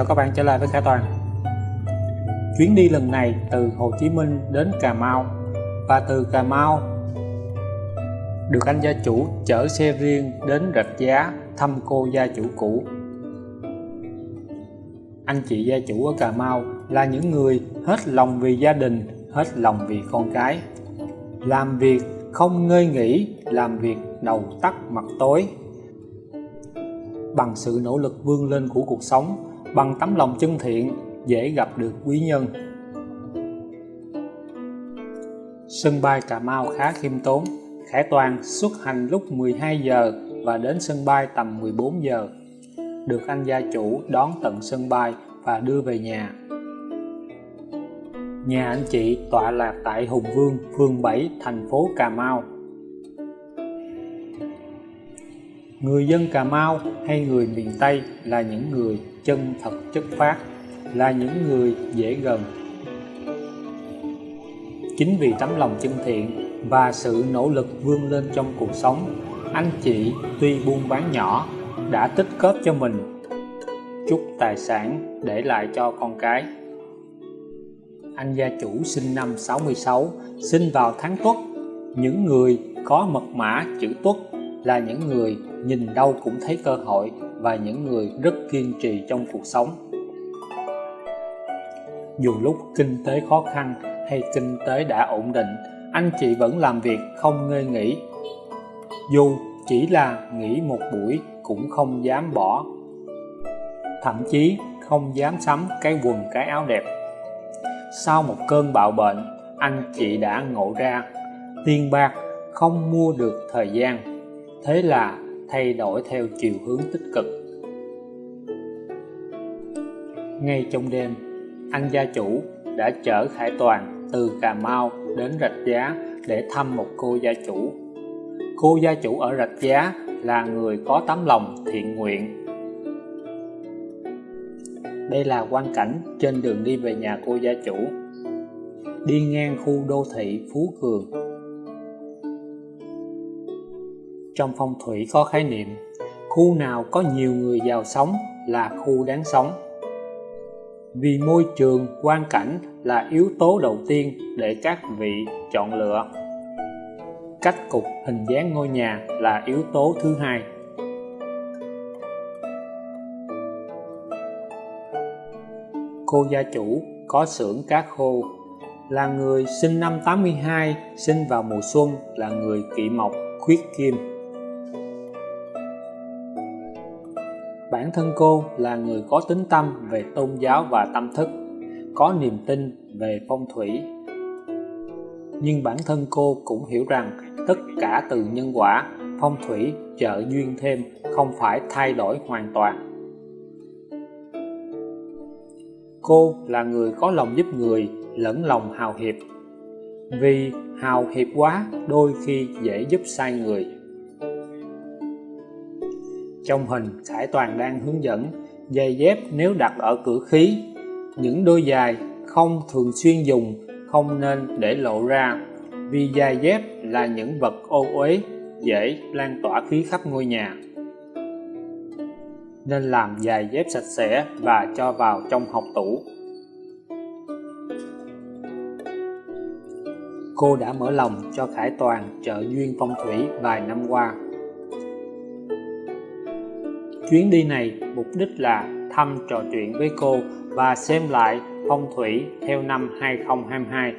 chào các bạn trở lại với Khải Toàn. Chuyến đi lần này từ Hồ Chí Minh đến Cà Mau. Và từ Cà Mau được anh gia chủ chở xe riêng đến Rạch Giá thăm cô gia chủ cũ. Anh chị gia chủ ở Cà Mau là những người hết lòng vì gia đình, hết lòng vì con cái. Làm việc không ngơi nghỉ, làm việc đầu tắt mặt tối. Bằng sự nỗ lực vươn lên của cuộc sống bằng tấm lòng chân thiện dễ gặp được quý nhân. Sân bay Cà Mau khá khiêm tốn Khải Toàn xuất hành lúc 12 giờ và đến sân bay tầm 14 giờ. Được anh gia chủ đón tận sân bay và đưa về nhà. Nhà anh chị tọa lạc tại Hùng Vương, phường 7, thành phố Cà Mau. Người dân Cà Mau hay người miền Tây là những người chân thật chất phát, là những người dễ gần. Chính vì tấm lòng chân thiện và sự nỗ lực vươn lên trong cuộc sống, anh chị tuy buôn bán nhỏ đã tích góp cho mình chút tài sản để lại cho con cái. Anh gia chủ sinh năm 66, sinh vào tháng Tuất. Những người có mật mã chữ Tuất là những người nhìn đâu cũng thấy cơ hội và những người rất kiên trì trong cuộc sống. Dù lúc kinh tế khó khăn hay kinh tế đã ổn định, anh chị vẫn làm việc không ngơi nghỉ. Dù chỉ là nghỉ một buổi cũng không dám bỏ. Thậm chí không dám sắm cái quần, cái áo đẹp. Sau một cơn bạo bệnh, anh chị đã ngộ ra tiền bạc, không mua được thời gian. Thế là thay đổi theo chiều hướng tích cực ngay trong đêm anh gia chủ đã chở Khải Toàn từ Cà Mau đến Rạch Giá để thăm một cô gia chủ. Cô gia chủ ở Rạch Giá là người có tấm lòng thiện nguyện. Đây là quan cảnh trên đường đi về nhà cô gia chủ. Đi ngang khu đô thị Phú Cường. Trong phong thủy có khái niệm, khu nào có nhiều người giàu sống là khu đáng sống. Vì môi trường, quan cảnh là yếu tố đầu tiên để các vị chọn lựa. Cách cục hình dáng ngôi nhà là yếu tố thứ hai. Cô gia chủ có xưởng cá khô là người sinh năm 82, sinh vào mùa xuân là người kỵ mộc, khuyết kim. Bản thân cô là người có tính tâm về tôn giáo và tâm thức, có niềm tin về phong thủy. Nhưng bản thân cô cũng hiểu rằng tất cả từ nhân quả, phong thủy trợ duyên thêm không phải thay đổi hoàn toàn. Cô là người có lòng giúp người, lẫn lòng hào hiệp. Vì hào hiệp quá, đôi khi dễ giúp sai người trong hình Khải Toàn đang hướng dẫn giày dép nếu đặt ở cửa khí. Những đôi giày không thường xuyên dùng, không nên để lộ ra, vì giày dép là những vật ô uế, dễ lan tỏa khí khắp ngôi nhà. Nên làm giày dép sạch sẽ và cho vào trong học tủ. Cô đã mở lòng cho Khải Toàn trợ duyên phong thủy vài năm qua. Chuyến đi này mục đích là thăm trò chuyện với cô và xem lại phong thủy theo năm 2022.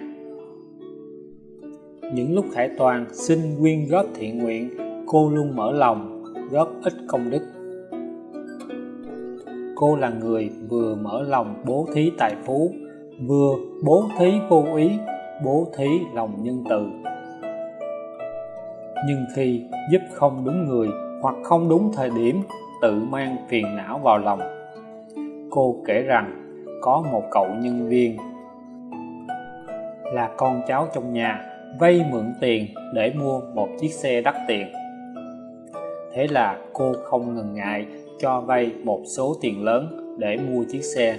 Những lúc Khải Toàn xin quyên góp thiện nguyện, cô luôn mở lòng, góp ít công đức. Cô là người vừa mở lòng bố thí tài phú, vừa bố thí vô ý, bố thí lòng nhân từ. Nhưng khi giúp không đúng người hoặc không đúng thời điểm tự mang phiền não vào lòng. Cô kể rằng, có một cậu nhân viên là con cháu trong nhà, vay mượn tiền để mua một chiếc xe đắt tiền. Thế là cô không ngần ngại cho vay một số tiền lớn để mua chiếc xe.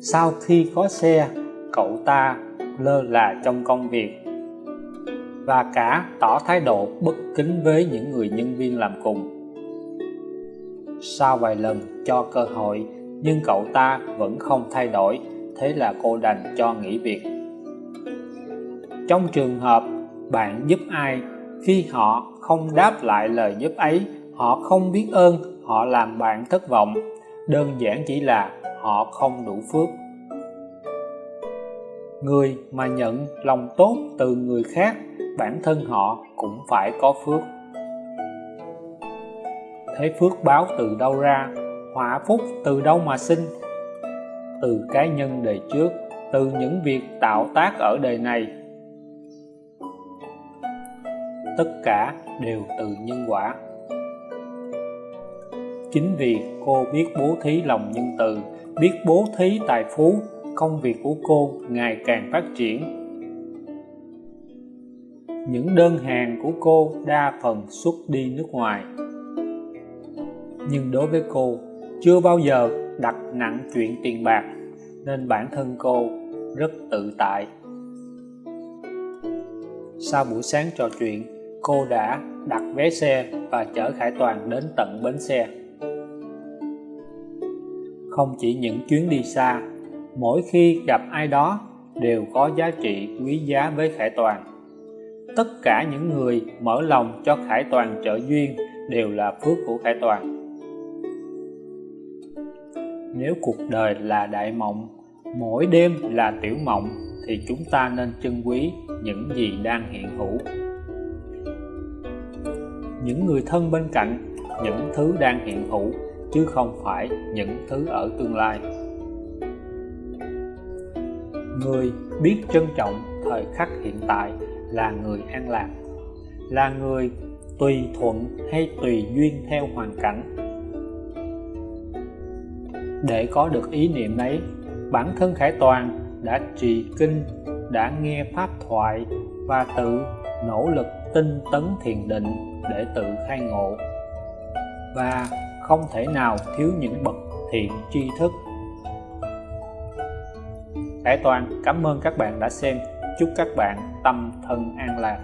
Sau khi có xe, cậu ta lơ là trong công việc và cả tỏ thái độ bất kính với những người nhân viên làm cùng sau vài lần cho cơ hội, nhưng cậu ta vẫn không thay đổi, thế là cô đành cho nghỉ việc. Trong trường hợp bạn giúp ai, khi họ không đáp lại lời giúp ấy, họ không biết ơn, họ làm bạn thất vọng. Đơn giản chỉ là họ không đủ phước. Người mà nhận lòng tốt từ người khác, bản thân họ cũng phải có phước thế phước báo từ đâu ra, họa phúc từ đâu mà sinh. Từ cá nhân đời trước, từ những việc tạo tác ở đời này. Tất cả đều từ nhân quả. Chính vì cô biết bố thí lòng nhân từ, biết bố thí tài phú, công việc của cô ngày càng phát triển. Những đơn hàng của cô đa phần xuất đi nước ngoài nhưng đối với cô, chưa bao giờ đặt nặng chuyện tiền bạc, nên bản thân cô rất tự tại. Sau buổi sáng trò chuyện, cô đã đặt vé xe và chở Khải Toàn đến tận bến xe. Không chỉ những chuyến đi xa, mỗi khi gặp ai đó đều có giá trị quý giá với Khải Toàn. Tất cả những người mở lòng cho Khải Toàn trợ duyên đều là phước của Khải Toàn nếu cuộc đời là đại mộng, mỗi đêm là tiểu mộng, thì chúng ta nên trân quý những gì đang hiện hữu. Những người thân bên cạnh, những thứ đang hiện hữu, chứ không phải những thứ ở tương lai. Người biết trân trọng thời khắc hiện tại là người an lạc, là người tùy thuận hay tùy duyên theo hoàn cảnh để có được ý niệm ấy. Bản thân khải toàn đã trì kinh, đã nghe pháp thoại và tự nỗ lực tinh tấn thiền định để tự khai ngộ. Và không thể nào thiếu những bậc thiện tri thức. Khải Toàn, cảm ơn các bạn đã xem. Chúc các bạn tâm thân an lạc.